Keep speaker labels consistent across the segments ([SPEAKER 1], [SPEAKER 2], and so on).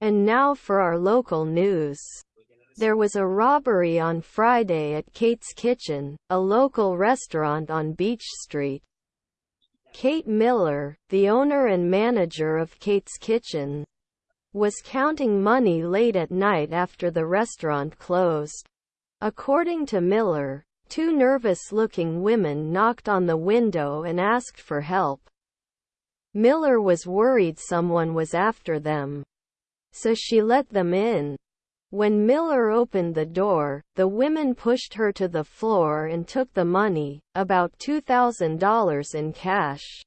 [SPEAKER 1] And now for our local news. There was a robbery on Friday at Kate's Kitchen, a local restaurant on Beach Street. Kate Miller, the owner and manager of Kate's Kitchen, was counting money late at night after the restaurant closed. According to Miller, two nervous-looking women knocked on the window and asked for help. Miller was worried someone was after them. So she let them in. When Miller opened the door, the women pushed her to the floor and took the money, about $2,000 in cash.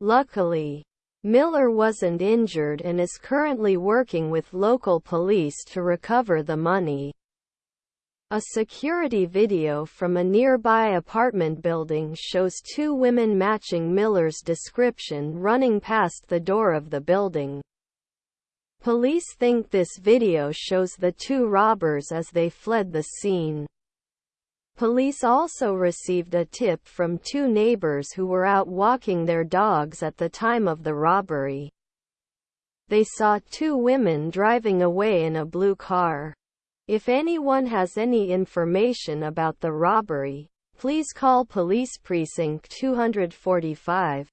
[SPEAKER 1] Luckily, Miller wasn't injured and is currently working with local police to recover the money. A security video from a nearby apartment building shows two women matching Miller's description running past the door of the building. Police think this video shows the two robbers as they fled the scene. Police also received a tip from two neighbors who were out walking their dogs at the time of the robbery. They saw two women driving away in a blue car. If anyone has any information about the robbery, please call Police Precinct 245.